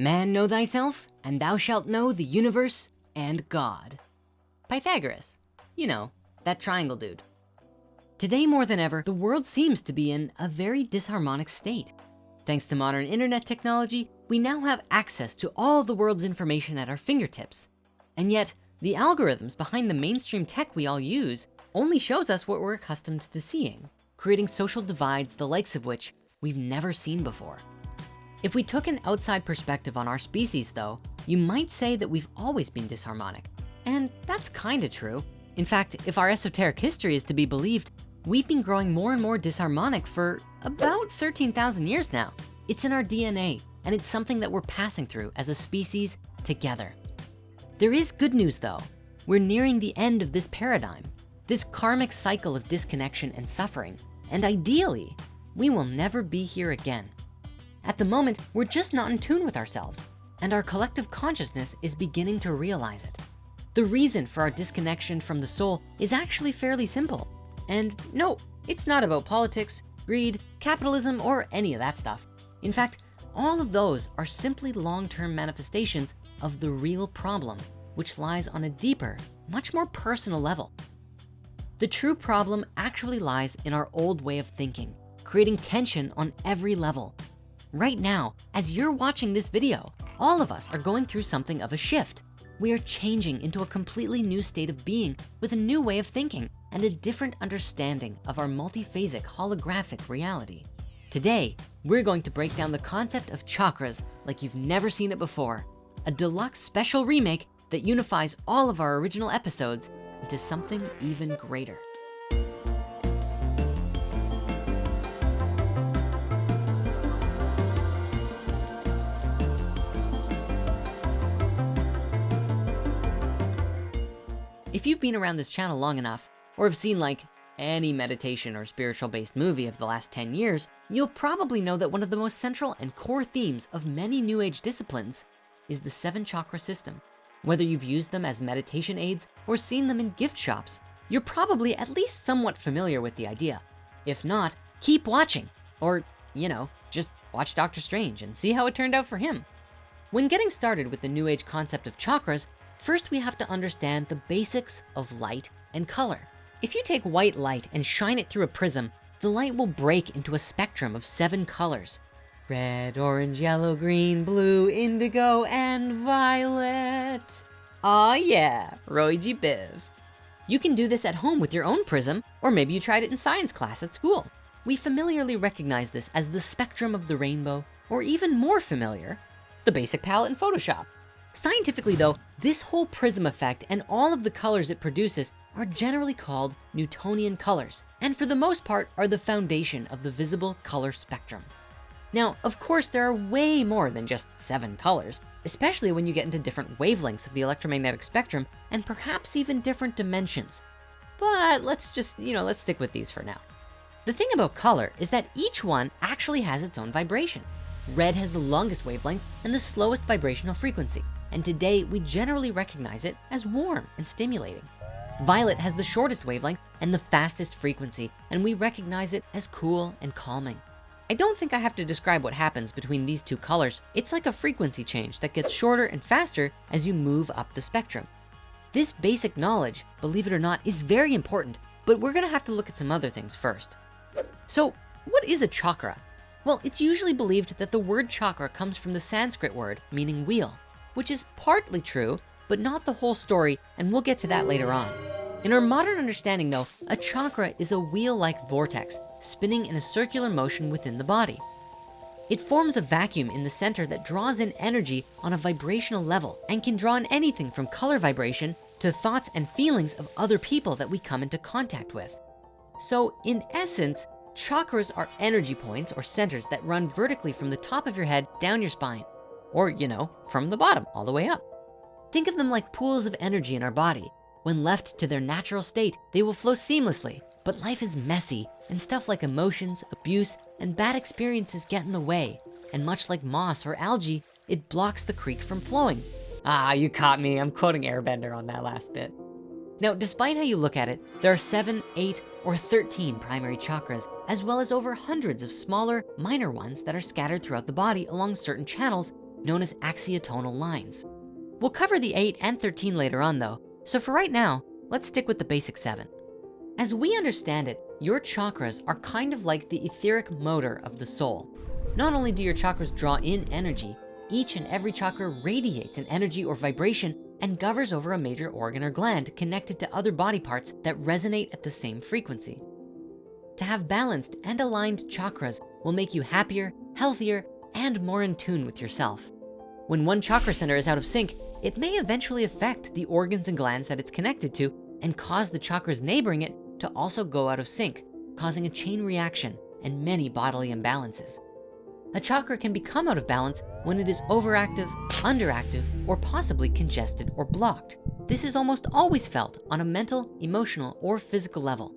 Man know thyself, and thou shalt know the universe and God. Pythagoras, you know, that triangle dude. Today more than ever, the world seems to be in a very disharmonic state. Thanks to modern internet technology, we now have access to all the world's information at our fingertips. And yet, the algorithms behind the mainstream tech we all use only shows us what we're accustomed to seeing, creating social divides the likes of which we've never seen before. If we took an outside perspective on our species though, you might say that we've always been disharmonic. And that's kinda true. In fact, if our esoteric history is to be believed, we've been growing more and more disharmonic for about 13,000 years now. It's in our DNA, and it's something that we're passing through as a species together. There is good news though. We're nearing the end of this paradigm, this karmic cycle of disconnection and suffering. And ideally, we will never be here again. At the moment, we're just not in tune with ourselves and our collective consciousness is beginning to realize it. The reason for our disconnection from the soul is actually fairly simple. And no, it's not about politics, greed, capitalism, or any of that stuff. In fact, all of those are simply long-term manifestations of the real problem, which lies on a deeper, much more personal level. The true problem actually lies in our old way of thinking, creating tension on every level. Right now, as you're watching this video, all of us are going through something of a shift. We are changing into a completely new state of being with a new way of thinking and a different understanding of our multiphasic holographic reality. Today, we're going to break down the concept of chakras like you've never seen it before. A deluxe special remake that unifies all of our original episodes into something even greater. You've been around this channel long enough, or have seen like any meditation or spiritual based movie of the last 10 years, you'll probably know that one of the most central and core themes of many new age disciplines is the seven chakra system. Whether you've used them as meditation aids or seen them in gift shops, you're probably at least somewhat familiar with the idea. If not, keep watching or, you know, just watch Doctor Strange and see how it turned out for him. When getting started with the new age concept of chakras, first we have to understand the basics of light and color. If you take white light and shine it through a prism, the light will break into a spectrum of seven colors. Red, orange, yellow, green, blue, indigo, and violet. Aw yeah, Roy G. Biv. You can do this at home with your own prism, or maybe you tried it in science class at school. We familiarly recognize this as the spectrum of the rainbow, or even more familiar, the basic palette in Photoshop. Scientifically though, this whole prism effect and all of the colors it produces are generally called Newtonian colors, and for the most part are the foundation of the visible color spectrum. Now, of course, there are way more than just seven colors, especially when you get into different wavelengths of the electromagnetic spectrum and perhaps even different dimensions. But let's just, you know, let's stick with these for now. The thing about color is that each one actually has its own vibration. Red has the longest wavelength and the slowest vibrational frequency. And today we generally recognize it as warm and stimulating. Violet has the shortest wavelength and the fastest frequency, and we recognize it as cool and calming. I don't think I have to describe what happens between these two colors. It's like a frequency change that gets shorter and faster as you move up the spectrum. This basic knowledge, believe it or not, is very important, but we're gonna have to look at some other things first. So what is a chakra? Well, it's usually believed that the word chakra comes from the Sanskrit word meaning wheel, which is partly true, but not the whole story, and we'll get to that later on. In our modern understanding though, a chakra is a wheel-like vortex spinning in a circular motion within the body. It forms a vacuum in the center that draws in energy on a vibrational level and can draw in anything from color vibration to thoughts and feelings of other people that we come into contact with. So in essence, chakras are energy points or centers that run vertically from the top of your head down your spine, or you know, from the bottom all the way up. Think of them like pools of energy in our body when left to their natural state, they will flow seamlessly, but life is messy and stuff like emotions, abuse, and bad experiences get in the way. And much like moss or algae, it blocks the creek from flowing. Ah, you caught me. I'm quoting Airbender on that last bit. Now, despite how you look at it, there are seven, eight, or 13 primary chakras, as well as over hundreds of smaller, minor ones that are scattered throughout the body along certain channels known as axiotonal lines. We'll cover the eight and 13 later on though, so for right now, let's stick with the basic seven. As we understand it, your chakras are kind of like the etheric motor of the soul. Not only do your chakras draw in energy, each and every chakra radiates an energy or vibration and governs over a major organ or gland connected to other body parts that resonate at the same frequency. To have balanced and aligned chakras will make you happier, healthier, and more in tune with yourself. When one chakra center is out of sync, it may eventually affect the organs and glands that it's connected to and cause the chakras neighboring it to also go out of sync, causing a chain reaction and many bodily imbalances. A chakra can become out of balance when it is overactive, underactive, or possibly congested or blocked. This is almost always felt on a mental, emotional, or physical level.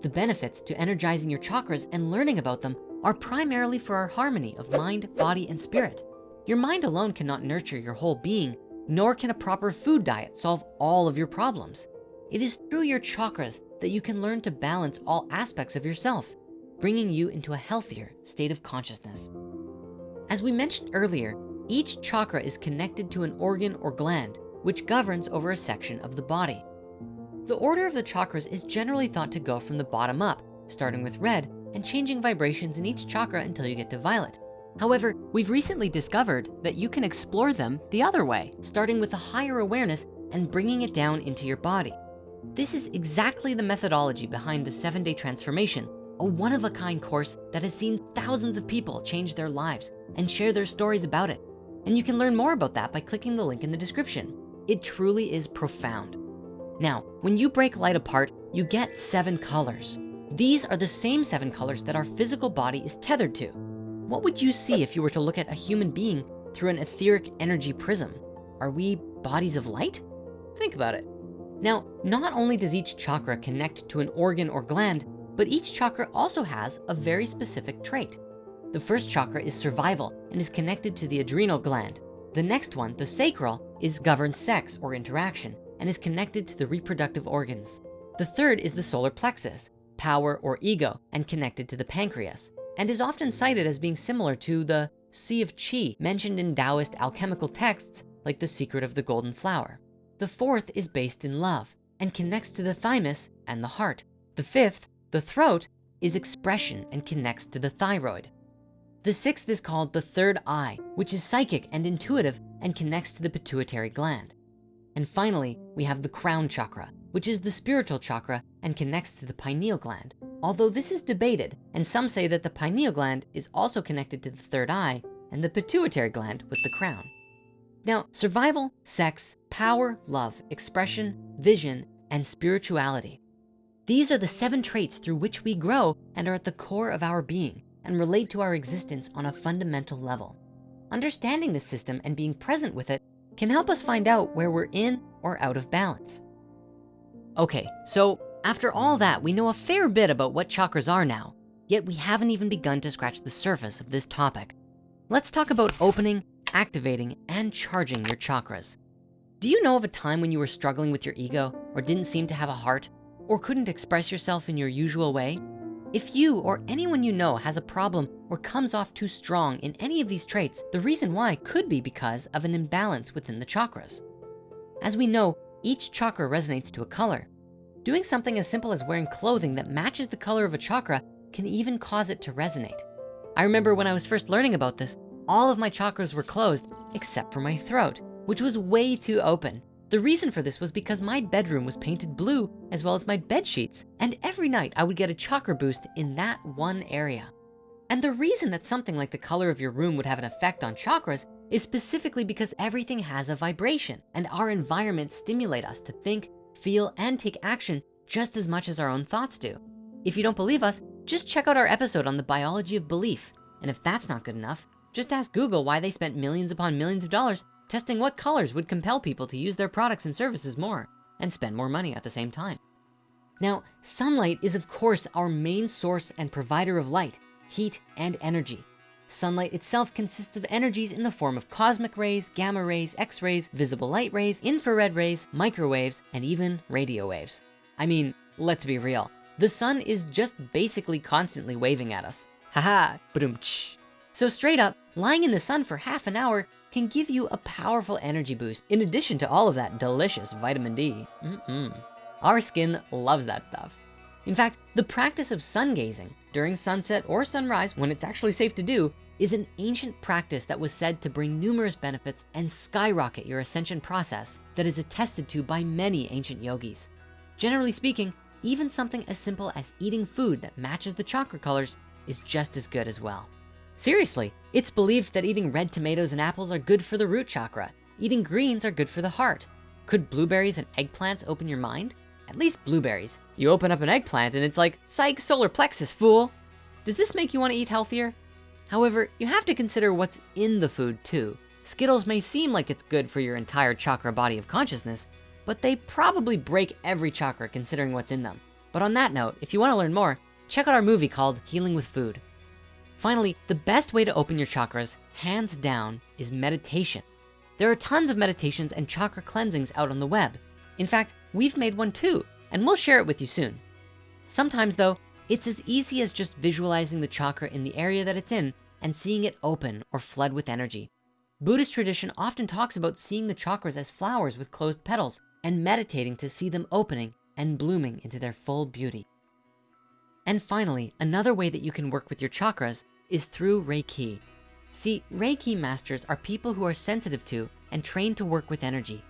The benefits to energizing your chakras and learning about them are primarily for our harmony of mind, body, and spirit. Your mind alone cannot nurture your whole being, nor can a proper food diet solve all of your problems. It is through your chakras that you can learn to balance all aspects of yourself, bringing you into a healthier state of consciousness. As we mentioned earlier, each chakra is connected to an organ or gland, which governs over a section of the body. The order of the chakras is generally thought to go from the bottom up, starting with red and changing vibrations in each chakra until you get to violet. However, we've recently discovered that you can explore them the other way, starting with a higher awareness and bringing it down into your body. This is exactly the methodology behind the seven day transformation, a one of a kind course that has seen thousands of people change their lives and share their stories about it. And you can learn more about that by clicking the link in the description. It truly is profound. Now, when you break light apart, you get seven colors. These are the same seven colors that our physical body is tethered to. What would you see if you were to look at a human being through an etheric energy prism? Are we bodies of light? Think about it. Now, not only does each chakra connect to an organ or gland, but each chakra also has a very specific trait. The first chakra is survival and is connected to the adrenal gland. The next one, the sacral, is governed sex or interaction and is connected to the reproductive organs. The third is the solar plexus, power or ego, and connected to the pancreas, and is often cited as being similar to the Sea of Chi mentioned in Taoist alchemical texts like The Secret of the Golden Flower. The fourth is based in love and connects to the thymus and the heart. The fifth, the throat, is expression and connects to the thyroid. The sixth is called the third eye, which is psychic and intuitive and connects to the pituitary gland. And finally, we have the crown chakra, which is the spiritual chakra and connects to the pineal gland. Although this is debated, and some say that the pineal gland is also connected to the third eye and the pituitary gland with the crown. Now, survival, sex, power, love, expression, vision, and spirituality. These are the seven traits through which we grow and are at the core of our being and relate to our existence on a fundamental level. Understanding this system and being present with it can help us find out where we're in or out of balance. Okay, so after all that, we know a fair bit about what chakras are now, yet we haven't even begun to scratch the surface of this topic. Let's talk about opening activating, and charging your chakras. Do you know of a time when you were struggling with your ego or didn't seem to have a heart or couldn't express yourself in your usual way? If you or anyone you know has a problem or comes off too strong in any of these traits, the reason why could be because of an imbalance within the chakras. As we know, each chakra resonates to a color. Doing something as simple as wearing clothing that matches the color of a chakra can even cause it to resonate. I remember when I was first learning about this, all of my chakras were closed except for my throat, which was way too open. The reason for this was because my bedroom was painted blue as well as my bed sheets. And every night I would get a chakra boost in that one area. And the reason that something like the color of your room would have an effect on chakras is specifically because everything has a vibration and our environment stimulate us to think, feel, and take action just as much as our own thoughts do. If you don't believe us, just check out our episode on the biology of belief. And if that's not good enough, just ask Google why they spent millions upon millions of dollars testing what colors would compel people to use their products and services more and spend more money at the same time. Now, sunlight is of course our main source and provider of light, heat, and energy. Sunlight itself consists of energies in the form of cosmic rays, gamma rays, x-rays, visible light rays, infrared rays, microwaves, and even radio waves. I mean, let's be real. The sun is just basically constantly waving at us. Haha, boom, so straight up, lying in the sun for half an hour can give you a powerful energy boost in addition to all of that delicious vitamin D. Mm-mm. Our skin loves that stuff. In fact, the practice of sun gazing during sunset or sunrise when it's actually safe to do is an ancient practice that was said to bring numerous benefits and skyrocket your ascension process that is attested to by many ancient yogis. Generally speaking, even something as simple as eating food that matches the chakra colors is just as good as well. Seriously, it's believed that eating red tomatoes and apples are good for the root chakra. Eating greens are good for the heart. Could blueberries and eggplants open your mind? At least blueberries. You open up an eggplant and it's like, psych solar plexus, fool. Does this make you wanna eat healthier? However, you have to consider what's in the food too. Skittles may seem like it's good for your entire chakra body of consciousness, but they probably break every chakra considering what's in them. But on that note, if you wanna learn more, check out our movie called Healing with Food. Finally, the best way to open your chakras, hands down, is meditation. There are tons of meditations and chakra cleansings out on the web. In fact, we've made one too, and we'll share it with you soon. Sometimes though, it's as easy as just visualizing the chakra in the area that it's in and seeing it open or flood with energy. Buddhist tradition often talks about seeing the chakras as flowers with closed petals and meditating to see them opening and blooming into their full beauty. And finally, another way that you can work with your chakras is through Reiki. See, Reiki masters are people who are sensitive to and trained to work with energy.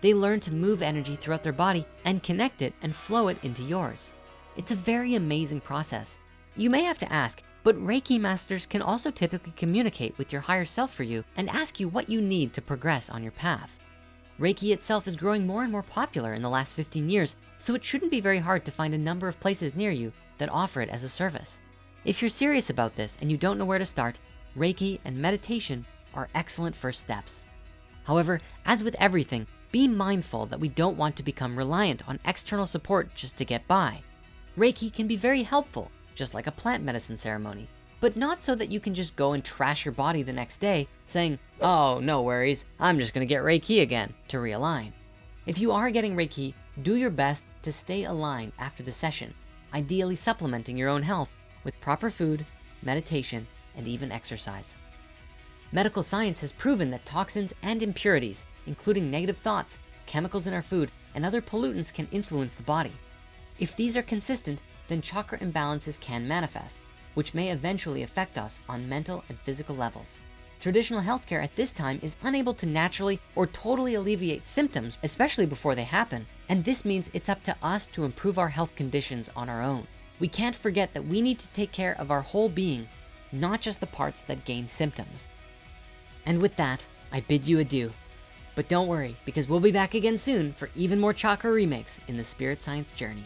They learn to move energy throughout their body and connect it and flow it into yours. It's a very amazing process. You may have to ask, but Reiki masters can also typically communicate with your higher self for you and ask you what you need to progress on your path. Reiki itself is growing more and more popular in the last 15 years, so it shouldn't be very hard to find a number of places near you that offer it as a service. If you're serious about this and you don't know where to start, Reiki and meditation are excellent first steps. However, as with everything, be mindful that we don't want to become reliant on external support just to get by. Reiki can be very helpful, just like a plant medicine ceremony, but not so that you can just go and trash your body the next day saying, oh, no worries, I'm just gonna get Reiki again to realign. If you are getting Reiki, do your best to stay aligned after the session, ideally supplementing your own health with proper food, meditation, and even exercise. Medical science has proven that toxins and impurities, including negative thoughts, chemicals in our food, and other pollutants can influence the body. If these are consistent, then chakra imbalances can manifest, which may eventually affect us on mental and physical levels. Traditional healthcare at this time is unable to naturally or totally alleviate symptoms, especially before they happen. And this means it's up to us to improve our health conditions on our own. We can't forget that we need to take care of our whole being, not just the parts that gain symptoms. And with that, I bid you adieu. But don't worry, because we'll be back again soon for even more chakra remakes in the spirit science journey.